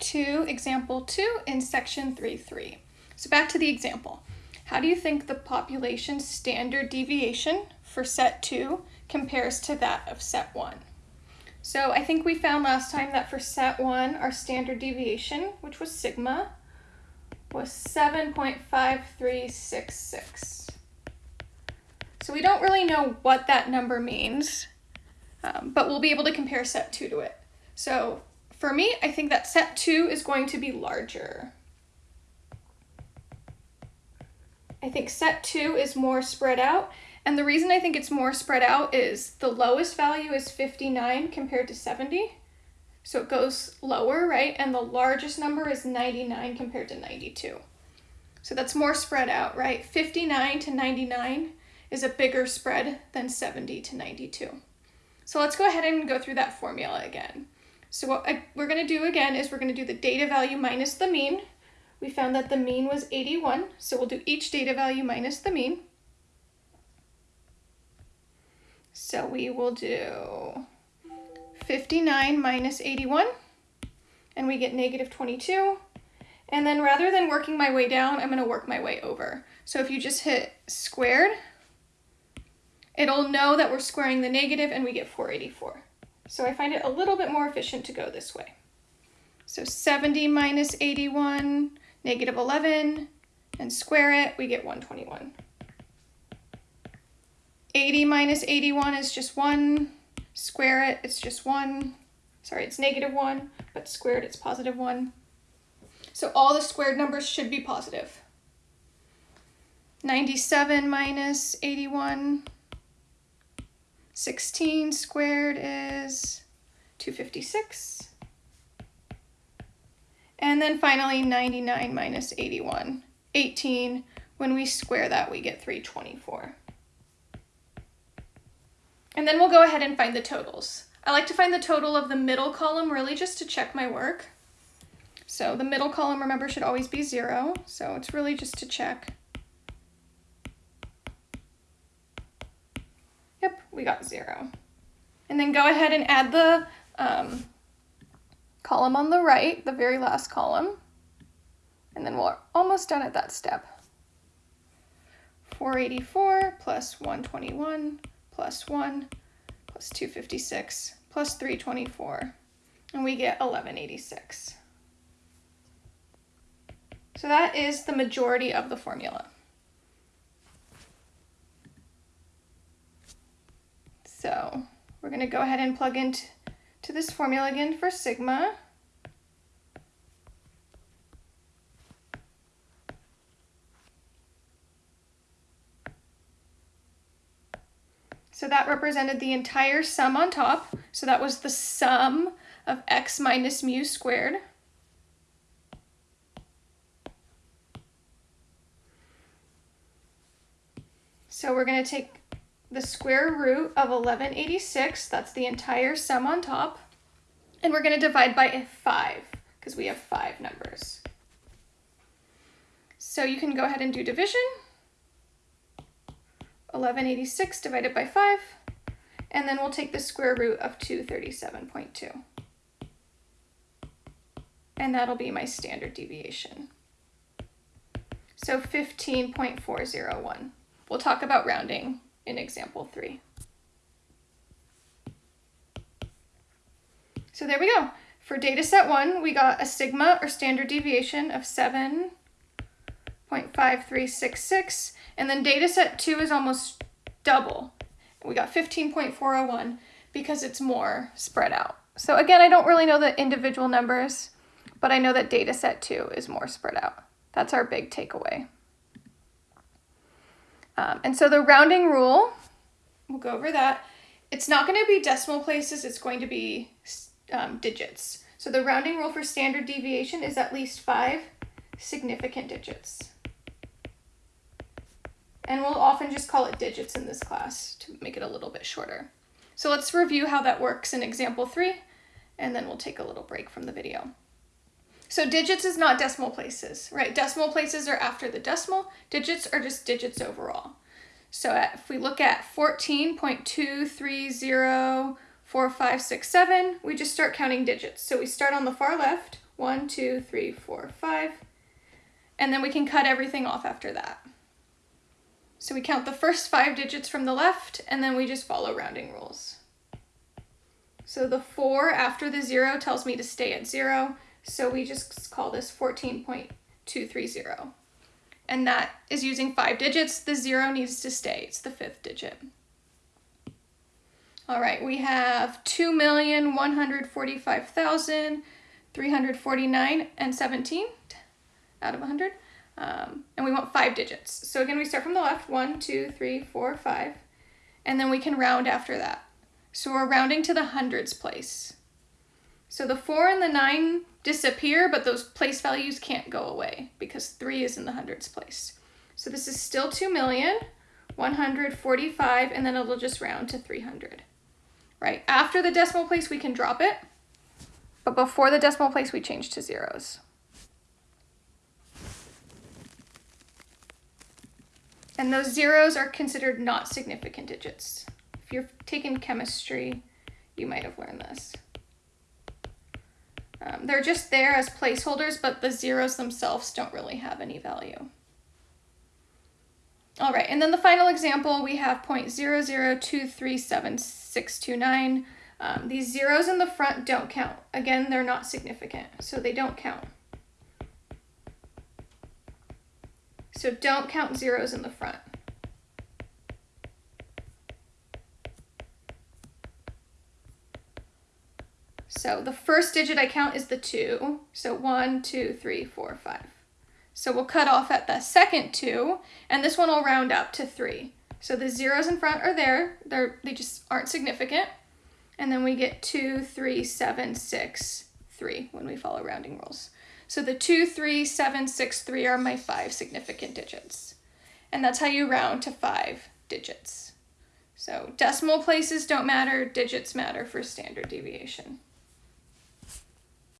to example two in section 3.3. So back to the example. How do you think the population standard deviation for set two compares to that of set one? So I think we found last time that for set one, our standard deviation, which was sigma, was 7.5366. So we don't really know what that number means, um, but we'll be able to compare set two to it. So for me, I think that set two is going to be larger. I think set two is more spread out. And the reason I think it's more spread out is the lowest value is 59 compared to 70. So it goes lower, right? And the largest number is 99 compared to 92. So that's more spread out, right? 59 to 99 is a bigger spread than 70 to 92. So let's go ahead and go through that formula again. So what we're going to do again is we're going to do the data value minus the mean. We found that the mean was 81, so we'll do each data value minus the mean. So we will do 59 minus 81, and we get negative 22. And then rather than working my way down, I'm going to work my way over. So if you just hit squared, it'll know that we're squaring the negative and we get 484. So I find it a little bit more efficient to go this way. So 70 minus 81, negative 11, and square it, we get 121. 80 minus 81 is just 1. Square it, it's just 1. Sorry, it's negative 1, but squared, it's positive 1. So all the squared numbers should be positive. 97 minus 81 16 squared is 256. And then finally 99 minus 81, 18. When we square that, we get 324. And then we'll go ahead and find the totals. I like to find the total of the middle column really just to check my work. So the middle column, remember, should always be zero. So it's really just to check. Yep, we got zero. And then go ahead and add the um, column on the right, the very last column. And then we're almost done at that step. 484 plus 121 plus 1 plus 256 plus 324. And we get 1186. So that is the majority of the formula. So we're going to go ahead and plug into this formula again for sigma. So that represented the entire sum on top. So that was the sum of x minus mu squared. So we're going to take the square root of 1186, that's the entire sum on top, and we're going to divide by 5, because we have 5 numbers. So you can go ahead and do division. 1186 divided by 5, and then we'll take the square root of 237.2. And that'll be my standard deviation. So 15.401. We'll talk about rounding in example three. So there we go. For data set one, we got a sigma or standard deviation of 7.5366, and then data set two is almost double. We got 15.401 because it's more spread out. So again, I don't really know the individual numbers, but I know that data set two is more spread out. That's our big takeaway. Um, and so the rounding rule, we'll go over that. It's not going to be decimal places, it's going to be um, digits. So the rounding rule for standard deviation is at least five significant digits. And we'll often just call it digits in this class to make it a little bit shorter. So let's review how that works in example three, and then we'll take a little break from the video. So digits is not decimal places, right? Decimal places are after the decimal. Digits are just digits overall. So if we look at 14.2304567, we just start counting digits. So we start on the far left, One, two, three, four, five. And then we can cut everything off after that. So we count the first five digits from the left, and then we just follow rounding rules. So the four after the zero tells me to stay at zero, so we just call this 14.230. And that is using five digits. The zero needs to stay, it's the fifth digit. All right, we have 2,145,349 and 17 out of 100. Um, and we want five digits. So again, we start from the left, one, two, three, four, five, and then we can round after that. So we're rounding to the hundreds place. So the four and the nine disappear, but those place values can't go away because three is in the hundreds place. So this is still 2 million, 145, and then it'll just round to 300 right? After the decimal place, we can drop it, but before the decimal place, we change to zeros. And those zeros are considered not significant digits. If you're taking chemistry, you might have learned this. Um, they're just there as placeholders, but the zeros themselves don't really have any value. All right, and then the final example, we have 0.0023769. Um, these zeros in the front don't count. Again, they're not significant, so they don't count. So don't count zeros in the front. So the first digit I count is the two. So one, two, three, four, five. So we'll cut off at the second two, and this one will round up to three. So the zeros in front are there, They're, they just aren't significant. And then we get two, three, seven, six, three when we follow rounding rules. So the two, three, seven, six, three are my five significant digits. And that's how you round to five digits. So decimal places don't matter, digits matter for standard deviation.